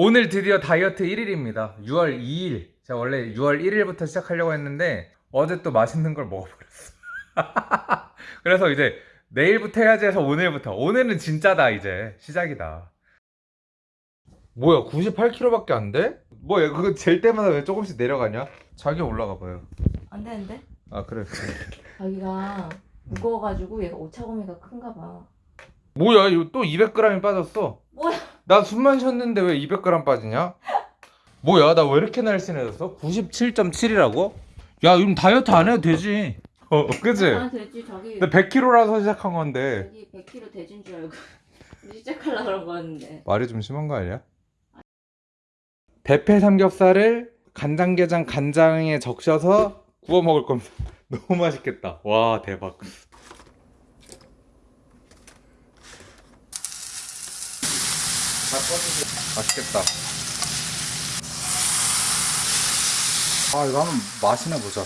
오늘 드디어 다이어트 1일입니다. 6월 2일. 제가 원래 6월 1일부터 시작하려고 했는데 어제 또 맛있는 걸 먹어버렸어. 그래서 이제 내일부터 해야지 해서 오늘부터. 오늘은 진짜다 이제 시작이다. 뭐야 98kg밖에 안 돼? 뭐야 그거 잴 때마다 왜 조금씩 내려가냐? 자기 올라가 봐요. 안 되는데? 아 그래. 자기가 무거워가지고 얘가 오차범위가 큰가 봐. 뭐야 이거 또 200g이 빠졌어. 뭐야? 나 숨만 쉬었는데 왜 200g 빠지냐? 뭐야 나 왜 이렇게 날씬해졌어? 97.7이라고? 야 이럼 다이어트 안 해도 되지 어 그치? 아 되지 저기 나 100kg라서 시작한 건데 저기 100kg 돼진 줄 알고 시작하려 그런 거였는데. 말이 좀 심한 거 아니야? 대패 삼겹살을 간장게장 간장에 적셔서 구워 먹을 겁니다 너무 맛있겠다 와 대박 맛있겠다 아 이거 한번 맛이나 보자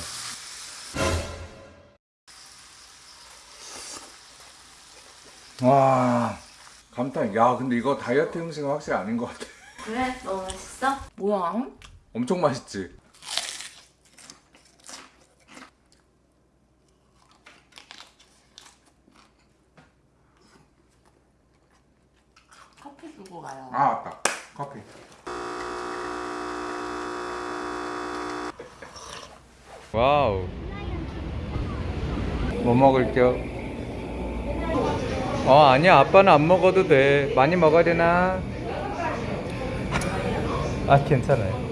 와 감탄 야 근데 이거 다이어트 음식은 확실히 아닌 것 같아 그래? 너무 맛있어? 뭐야? 엄청 맛있지 커피 두고 가요. 아 맞다. 커피. 와우. 뭐 먹을게요 어 아니야. 아빠는 안 먹어도 돼. 많이 먹어야 되나? 아 괜찮아요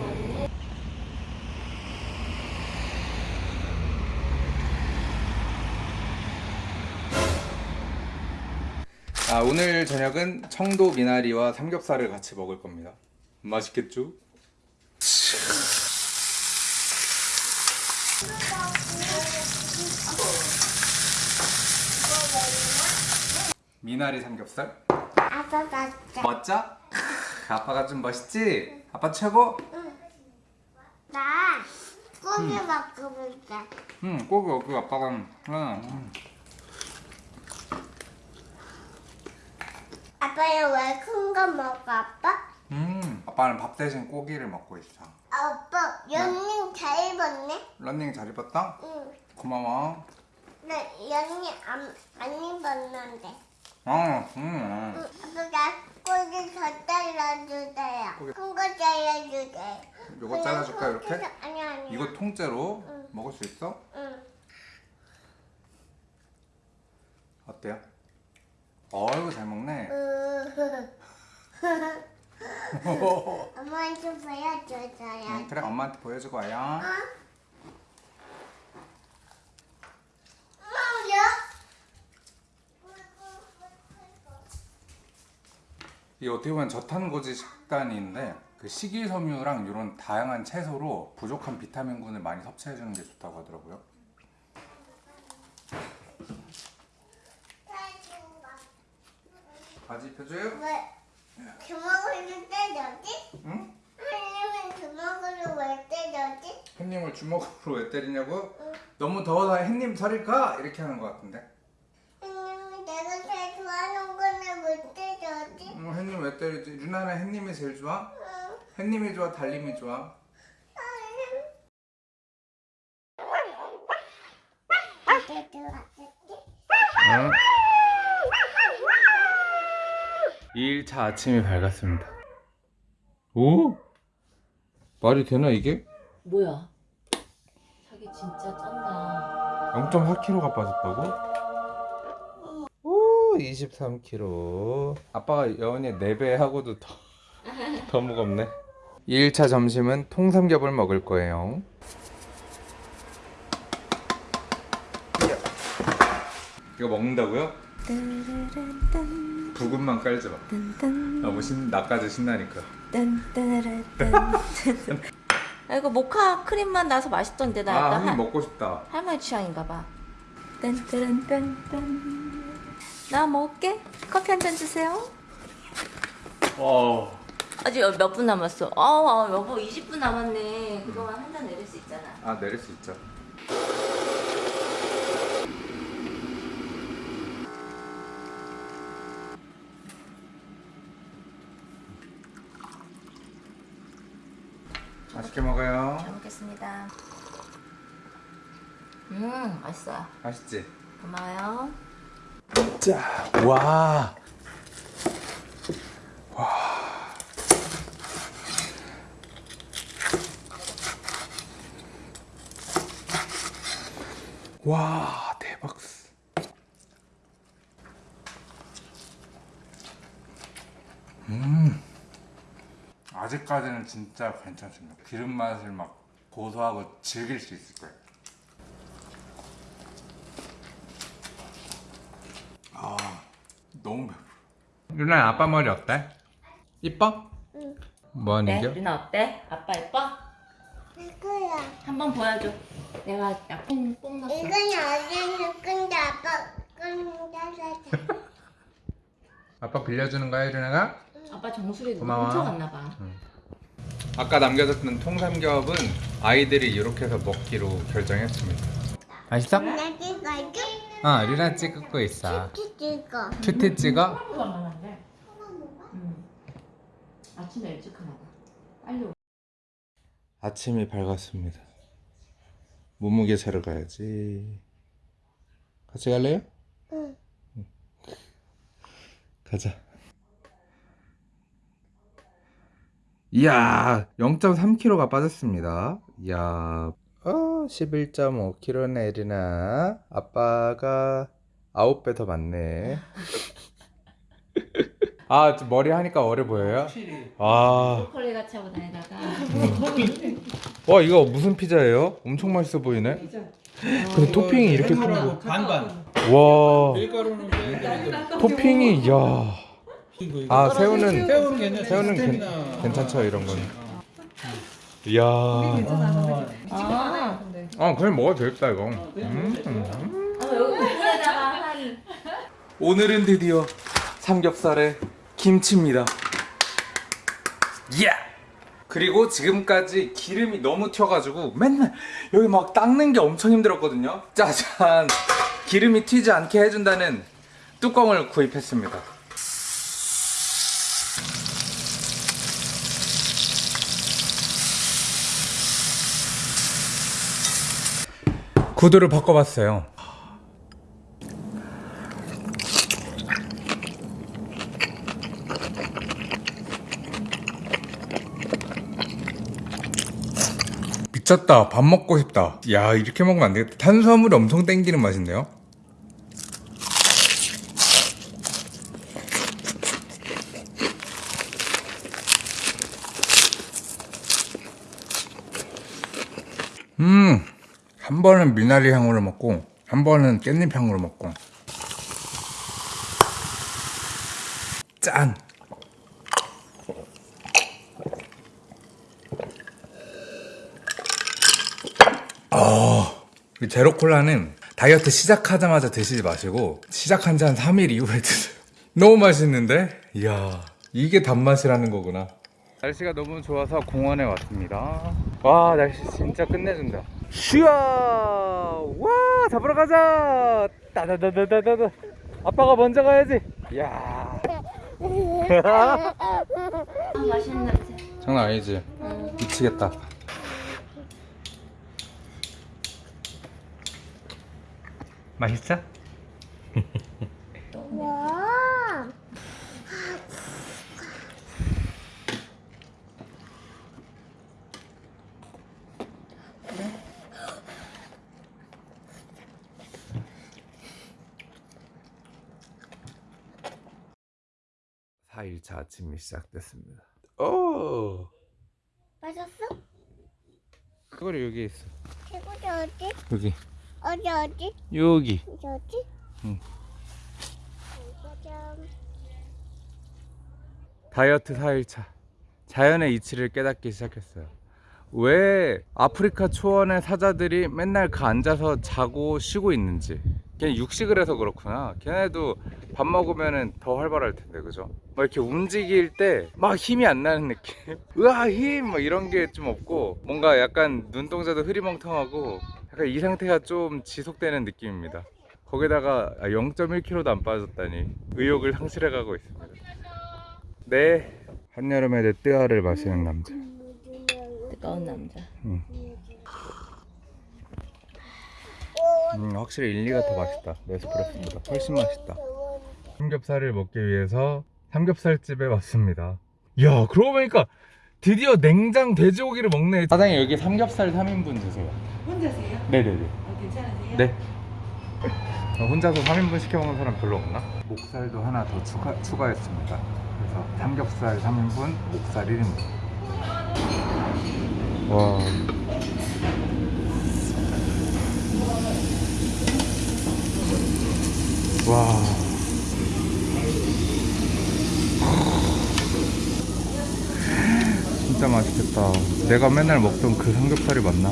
아 오늘 저녁은 청도 미나리와 삼겹살을 같이 먹을 겁니다 맛있겠죠? 미나리 삼겹살 아빠 맞자. 멋져? 아빠가 좀 멋있지? 아빠 최고? 나 고기 먹어볼게. 응 고기 그 아빠가 응. 아빠는 왜 큰 거 먹어, 아빠? 음 아빠는 밥 대신 고기를 먹고 있어 아빠, 연님 잘 입었네? 런닝 잘 입었다? 응. 고마워 나 연님 안, 안 입었는데. 어, 음. 응. 아빠가 고기 더 잘라주세요. 고기. 큰거 잘라주세요. 요거 잘라줄까 이렇게? 아니, 아니. 이거 통째로 응. 먹을 수 있어? 응. 어때요? 어이구 잘 먹네 엄마한테 보여줘서요. 응, 그래 엄마한테 보여주고 와요 엄마요? 이게 어떻게 보면 저탄고지 식단인데 그 식이섬유랑 이런 다양한 채소로 부족한 비타민군을 많이 섭취해주는 게 좋다고 하더라고요 바지 입혀줘요? 왜 주먹으로 때려지? 응? 하려면 주먹으로 왜 때려지? 햇님을 주먹으로 왜 때리냐고? 너무 더워서 햇님 가! 이렇게 하는 것 같은데 하려면 내가 제일 좋아하는 거는 왜 때려지? 음, 햇님 왜 때리지? 유나는 햇님이 제일 좋아? 응. 햇님이 좋아? 달님이 좋아? 응? 2일차 아침이 밝았습니다 오? 말이 되나 이게? 뭐야? 자기 진짜 짠다. 0.4kg가 빠졌다고? 오 23kg 아빠가 여운이 4배 하고도 더, 더 무겁네 2일차 점심은 통삼겹을 먹을 거예요 이거 먹는다고요? 부금만 깔지 마 너무 신, 나까지 신나니까 아, 이거 모카 크림만 나서 맛있던데 나 아 한 먹고 싶다 할머니 취향인가 봐. 딴딴딴딴. 나 먹을게. 커피 한 잔 주세요. 어. 아직 몇 분 남았어? 아, 아 여보 20분 남았네. 그동안 한 잔 내릴 수 있잖아. 아 내릴 수 있죠 맛있게 먹어요. 잘 먹겠습니다. 음, 맛있어요. 맛있지? 고마워요. 자, 와. 와. 와, 대박. 음. 아직까지는 진짜 괜찮습니다. 기름 맛을 막 고소하고 즐길 수 있을 거예요. 아, 너무 배불러. 유나 아빠 머리 어때? 이뻐? 응. 뭐 하는 네, 겨? 리나 어때? 아빠 예뻐? 이거야. 한번 보여줘. 내가 약간 뽕 났어. 이건 어디서 근데 아빠 끝나서 아빠 빌려주는 거야, 유나가? 아빠 정수리 고마워. 훔쳐갔나 봐. 아까 남겨뒀던 통삼겹은 아이들이 이렇게 해서 먹기로 결정했습니다. 맛있어? 어, 유나 찍고 있어. 찍어. 큐티 찍어? 가는데. 응. 아침에 일찍 하나 봐. 빨리 오. 아침이 밝았습니다. 몸무게 재러 가야지. 같이 갈래요? 응. 가자. 이야, 0.3kg가 빠졌습니다. 이야, 어, 11.5kg네, 에리나. 아빠가 9배 더 많네. 아, 좀 머리 하니까 어려 보여요? 아, 브로콜리 같이 하고 다니다가. 와, 이거 무슨 피자예요? 엄청 맛있어 보이네. 근데 토핑이 이렇게. 반반. 와, 토핑이, 야. 아, 새우는, 새우는 괜찮아. 새우는 괜. 괜찮죠, 이런 거는. 이야. 아, 아, 그냥 먹어도 되겠다, 이거. 음, 음. 아 오늘은 드디어 삼겹살에 김치입니다. 예! 그리고 지금까지 기름이 너무 튀어가지고 맨날 여기 막 닦는 게 엄청 힘들었거든요. 짜잔! 기름이 튀지 않게 해준다는 뚜껑을 구입했습니다. 구도를 바꿔봤어요. 미쳤다. 밥 먹고 싶다. 야, 이렇게 먹으면 안 되겠다. 탄수화물이 엄청 땡기는 맛인데요? 음, 한 번은 미나리 향으로 먹고, 한 번은 깻잎 향으로 먹고. 짠! 이 제로 콜라는 다이어트 시작하자마자 드시지 마시고 시작한 지 한 3일 이후에 드세요. 너무 맛있는데? 이야, 이게 단맛이라는 거구나. 날씨가 너무 좋아서 공원에 왔습니다. 와, 날씨 진짜 끝내준다. 슈아! 와, 잡으러 가자! 따다다다다다. 아빠가 먼저 가야지. 이야. 아, 맛있는 냄새. 장난 아니지? 응. 미치겠다. 맛있어? 와. 사일차 아침이 시작됐습니다. 오! 맞았어? 그거를 여기 있어. 최고지 어디? 여기. 어디 어디? 여기. 어디 어디? 응. 짜잔. 다이어트 4일차 자연의 이치를 깨닫기 시작했어요 왜 아프리카 초원의 사자들이 맨날 가 앉아서 자고 쉬고 있는지 걔는 육식을 해서 그렇구나 걔네도 밥 먹으면 더 활발할 텐데 그죠? 막 이렇게 움직일 때 막 힘이 안 나는 느낌 으아 힘 막 이런 게 좀 없고 뭔가 약간 눈동자도 흐리멍텅하고 약간 이 상태가 좀 지속되는 느낌입니다 거기다가 0.1kg도 안 빠졌다니 의욕을 상실해 가고 있습니다 네 한여름에 내 뜨아를 마시는 남자 가까운 남자. 음, 확실히 일리가 더 맛있다. 네스프레소보다 훨씬 맛있다. 삼겹살을 먹기 위해서 삼겹살집에 왔습니다. 야, 그러고 보니까 드디어 냉장 돼지고기를 먹네. 사장님 여기 삼겹살 3인분 주세요. 혼자세요? 네네네. 어, 괜찮으세요? 네. 어, 혼자서 3인분 시켜 먹는 사람 별로 없나? 목살도 하나 더 추가, 추가했습니다. 그래서 삼겹살 3인분, 목살 1인분. 와. 와. 진짜 맛있겠다. 내가 맨날 먹던 그 삼겹살이 맞나?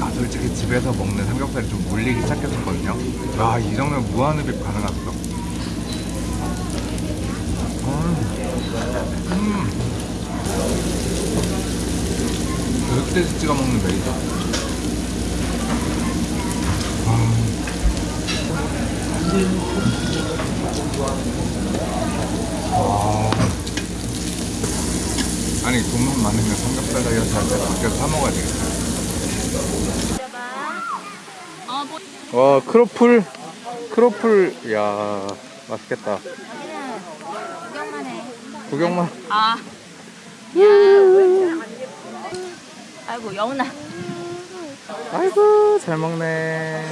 아 솔직히 집에서 먹는 삼겹살이 좀 물리기 시작했었거든요 아이 정도면 무한흡입 가능하죠 음. 음. 흑돼지 찍어 먹는 메이저 아. 아니 돈만 많으면 삼겹살 다이어트 할때 밖에서 사 먹어야 되겠다 와 크로플 크로플 야 맛있겠다 구경만 해. 구경만 아. 아이고 여운아. 아이고 잘 먹네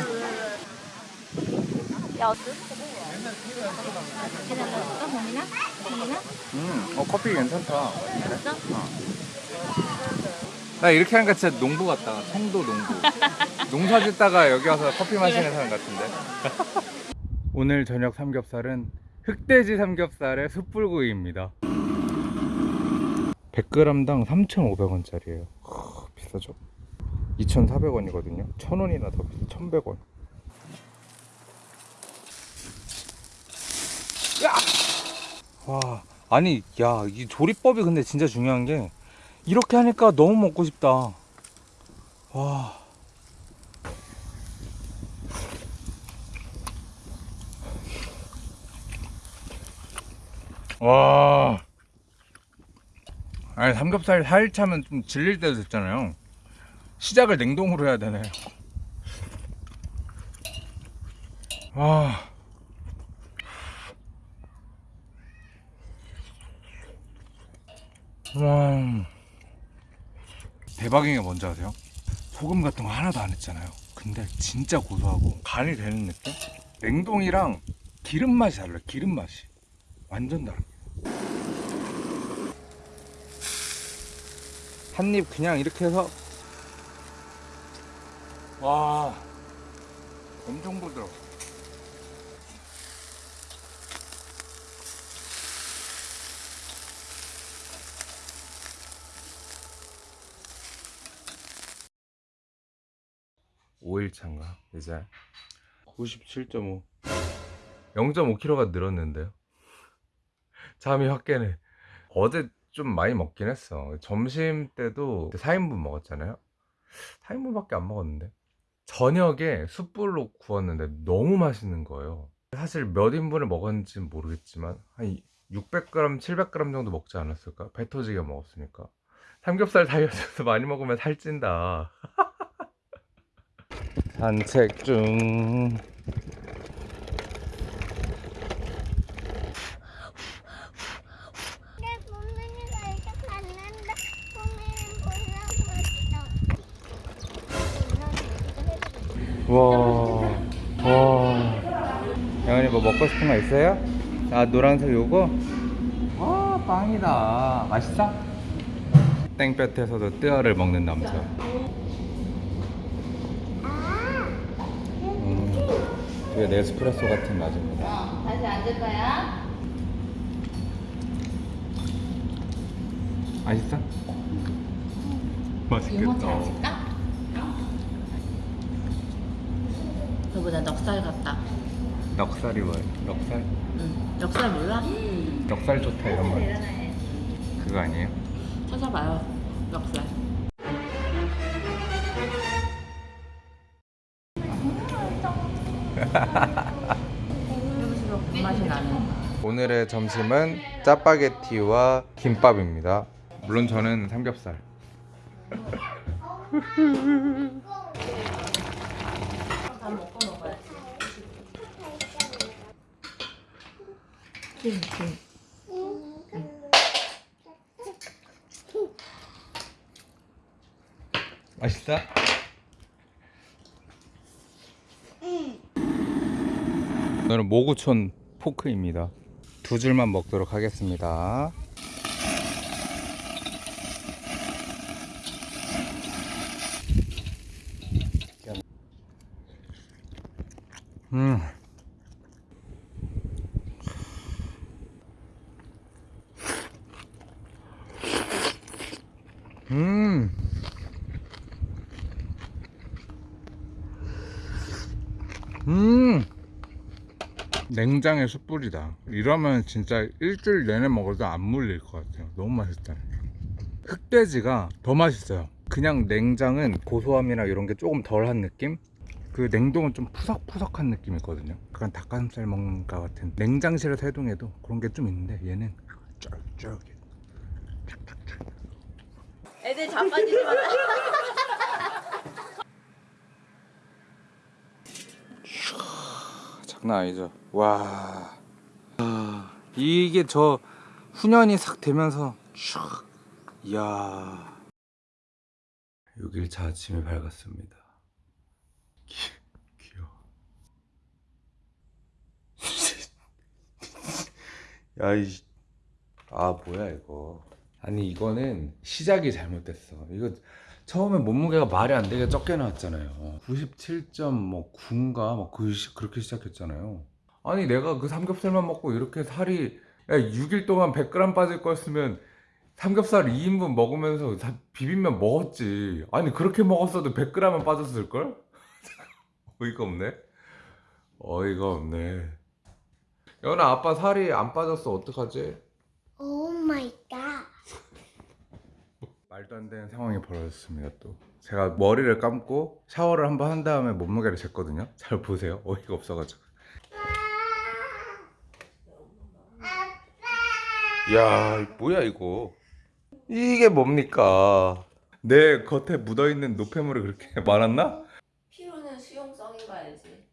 야 어때? 해달라고? 범이나? 음어 커피 괜찮다. 그랬어? 나 이렇게 하니까 진짜 농부 같다. 청도 농부. 농사 짓다가 여기 와서 커피 마시는 사람 같은데. 오늘 저녁 삼겹살은 흑돼지 삼겹살의 숯불구이입니다. 100g당 3,500원짜리예요. 비싸죠? 2,400원이거든요. 1,000원이나 더 비싸. 1,100원 와 아니 야 이 조리법이 근데 진짜 중요한 게 이렇게 하니까 너무 먹고 싶다. 와. 와. 아니 삼겹살 4일 차면 좀 질릴 때도 됐잖아요. 시작을 냉동으로 해야 되네. 와. 와. 대박인 게 뭔지 아세요? 소금 같은 거 하나도 안 했잖아요. 근데 진짜 고소하고 간이 되는 느낌? 냉동이랑 기름 맛이 달라요. 기름 맛이 완전 다릅니다. 한 입 그냥 이렇게 해서 와 엄청 부드러워. 오일차인가 이제. 97.5 0.5kg가 늘었는데요. 잠이 확 깨네. 어제 좀 많이 먹긴 했어. 점심 때도 4인분 먹었잖아요. 4인분밖에 안 먹었는데. 저녁에 숯불로 구웠는데 너무 맛있는 거예요. 사실 몇 인분을 먹었는지는 모르겠지만 한 600g, 700g 정도 먹지 않았을까? 배 터지게 먹었으니까. 삼겹살 다이어트에서 많이 먹으면 살찐다 산책 중. 와, 와. 영현이 뭐 먹고 싶은 거 있어요? 아, 노란색 요거? 와, 빵이다. 맛있어? 땡볕에서도 뜨어를 먹는 남자. 음, 되게 네스프레소 같은 맛입니다. 다시 앉을 거야? 맛있어? 앉을까? 너보다 넉살 같다. 넉살이 뭐예요? 넉살? 응. 넉살 몰라? 넉살 좋다 이런 말. 그거 아니에요? 찾아봐요. 맛이 나는. 오늘의 점심은 짜파게티와 김밥입니다. 물론 저는 삼겹살. 맛있다. 오늘은 모구촌 포크입니다. 두 줄만 먹도록 하겠습니다. 음. 음. 냉장의 숯불이다. 이러면 진짜 일주일 내내 먹어도 안 물릴 것 같아요. 너무 맛있다. 흑돼지가 더 맛있어요. 그냥 냉장은 고소함이나 이런 게 조금 덜한 느낌? 그 냉동은 좀 푸석푸석한 느낌이 있거든요. 약간 닭가슴살 먹는 것 같은 냉장실에서 해동해도 그런 게 좀 있는데 얘는 쫄쫄해. 애들 자빠지지 마. 장난 아니죠. 와. 아, 이게 저 훈연이 싹 되면서 촥. 이야. 6일차 아침이 밝았습니다. 귀, 귀여워. 야, 이. 아, 뭐야, 이거. 아니, 이거는 시작이 잘못됐어. 이거 처음에 몸무게가 말이 안 되게 적게 나왔잖아요. 97.9인가 막 그, 시- 그렇게 시작했잖아요. 아니 내가 그 삼겹살만 먹고 이렇게 살이 야, 6일 동안 100g 빠질 거였으면 삼겹살 2인분 먹으면서 다 비빔면 먹었지. 아니 그렇게 먹었어도 100g은 빠졌을 걸? 어이가 없네. 어이가 없네. 연아 아빠 살이 안 빠졌어 어떡하지? oh my god. 말도 안 되는 상황이 벌어졌습니다 또 제가 머리를 감고 샤워를 한번 한 다음에 몸무게를 쟀거든요 잘 보세요 어이가 없어가지고 야 뭐야 이거 이게 뭡니까 내 겉에 묻어있는 노폐물이 그렇게 많았나? 피로는 수용성인 거 알지?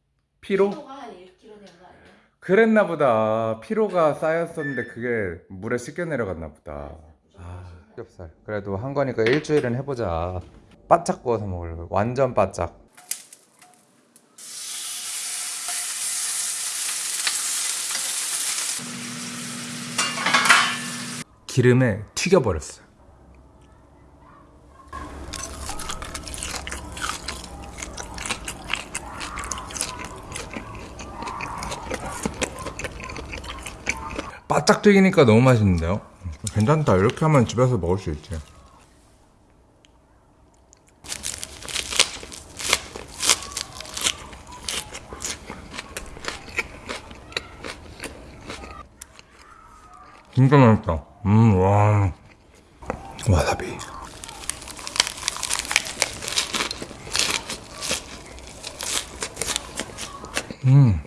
피로? 피로가 한 1kg 된 거 아니야? 그랬나 보다 피로가 쌓였었는데 그게 물에 씻겨 내려갔나 보다 아 삼겹살. 그래도 한 거니까 일주일은 해보자. 바짝 구워서 먹으려고 완전 바짝. 기름에 튀겨버렸어요 바짝 튀기니까 너무 맛있는데요? 괜찮다. 이렇게 하면 집에서 먹을 수 있지. 진짜 맛있다. 음, 와. 와사비. 음.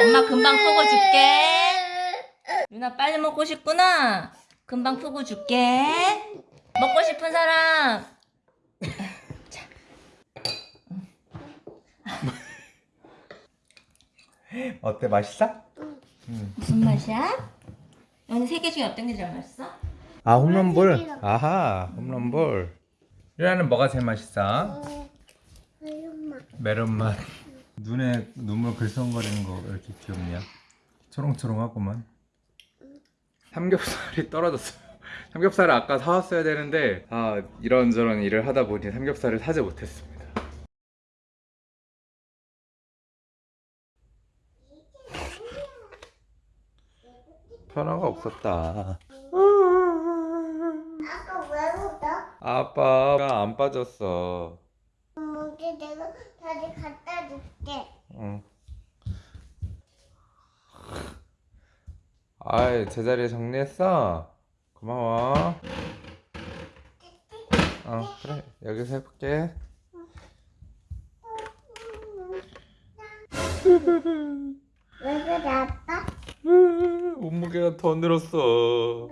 엄마 금방 푸고 줄게. 유나 빨리 먹고 싶구나. 금방 푸고 줄게. 먹고 싶은 사람. 어때? 맛있어? 무슨 맛이야? 오늘 세 개 중에 어떤 게 제일 맛있어? 아 홈런볼 아하 홈런볼 유라는 뭐가 제일 맛있어? 메론 맛 눈에 눈물 글썽거리는 거 왜 이렇게 귀엽냐 초롱초롱하구만 삼겹살이 떨어졌어요 삼겹살을 아까 사왔어야 되는데 아 이런저런 일을 하다 보니 삼겹살을 사지 못했습니다 변화가 없었다 아까 왜 울어? 아빠가 안 빠졌어 뭐지 내가 다시 갖다 줄게. 응. 아이 제자리에 정리했어? 고마워 어 그래 여기서 해볼게 왜 그래 아빠? 몸무게가 더 늘었어.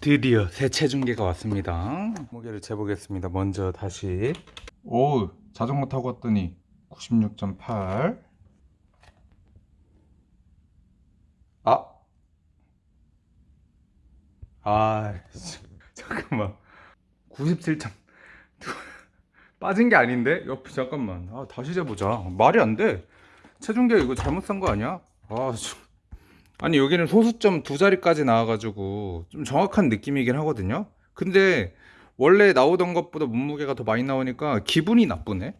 드디어 새 체중계가 왔습니다. 몸무게를 재보겠습니다. 먼저 다시. 오, 자전거 타고 왔더니 96.8. 아. 아, 씨, 잠깐만. 97점. 빠진 게 아닌데? 옆에 잠깐만. 아, 다시 재보자. 말이 안 돼. 체중계 이거 잘못 산 거 아니야? 아, 참. 아니 여기는 소수점 두 자리까지 나와가지고 좀 정확한 느낌이긴 하거든요. 근데 원래 나오던 것보다 몸무게가 더 많이 나오니까 기분이 나쁘네.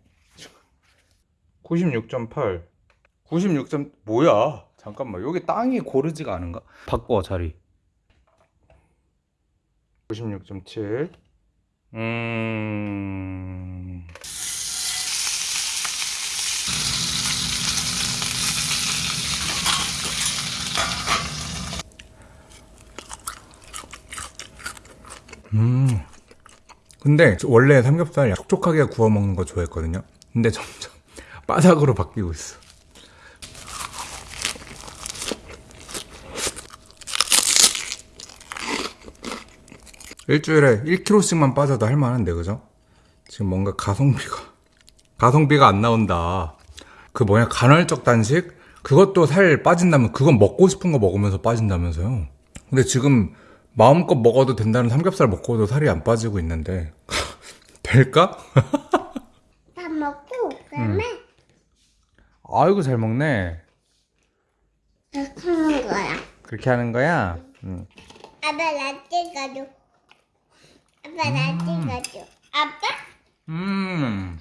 96.8, 96. 점 뭐야? 잠깐만 여기 땅이 고르지가 않은가? 바꿔 자리. 96.7. 음. 음. 근데 저 원래 삼겹살 촉촉하게 구워 먹는 거 좋아했거든요. 근데 점점 바삭으로 바뀌고 있어. 일주일에 1kg씩만 빠져도 할만한데 그죠? 지금 뭔가 가성비가 가성비가 안 나온다. 그 뭐냐 간헐적 단식 그것도 살 빠진다면 그건 먹고 싶은 거 먹으면서 빠진다면서요. 근데 지금 마음껏 먹어도 된다는 삼겹살 먹고도 살이 안 빠지고 있는데 될까? 다 먹고 그다음에 아이고 잘 먹네. 이렇게 하는 거야. 그렇게 하는 거야? 응. 아빠 나 찍어줘. 아빠 나 찍어줘. 아빠? 음,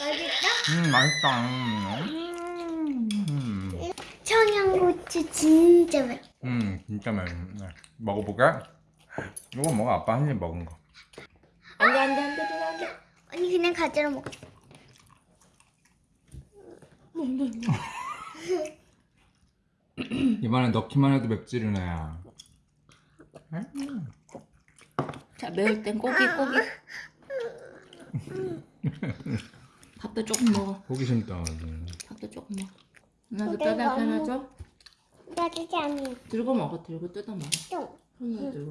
맛있어? 음 맛있다. 음, 음, 청양고추 진짜 맛있어. 음 진짜 맛있네. 먹어보게. 이거 먹어 아빠 한 입 먹은 거. 안 돼 안 돼 안돼 누나 안돼. 언니 그냥 가져라 먹어. 입안에 넣기만 해도 맵찔이네. 자 매울 땐 고기 고기. 밥도 조금 먹어. 호기심 떠. 밥도 조금 먹어. 누나도 뼈다 하나 나 진짜 아니. 들고 먹어 들고 뜯어 먹어. 좀. 손으로 들고.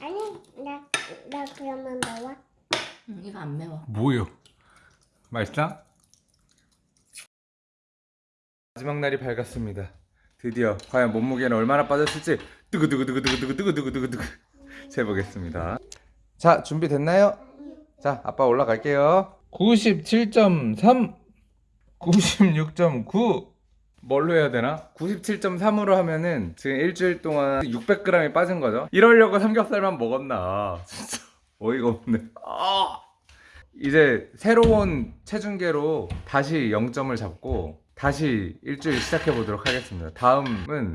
아니 나 나 그러면 먹어. 응, 이거 안 매워. 뭐요? 맛있다? 마지막 날이 밝았습니다. 드디어 과연 몸무게는 얼마나 빠졌을지 뜨그뜨그뜨그뜨그뜨그뜨그뜨그뜨그 재보겠습니다. 자 준비됐나요? 자 아빠 올라갈게요. 97.3 96.9 뭘로 해야 되나? 97.3으로 하면은 지금 일주일 동안 600g이 빠진 거죠. 이러려고 삼겹살만 먹었나? 진짜 어이가 없네. 아! 이제 새로운 체중계로 다시 0점을 잡고 다시 일주일 시작해 보도록 하겠습니다. 다음은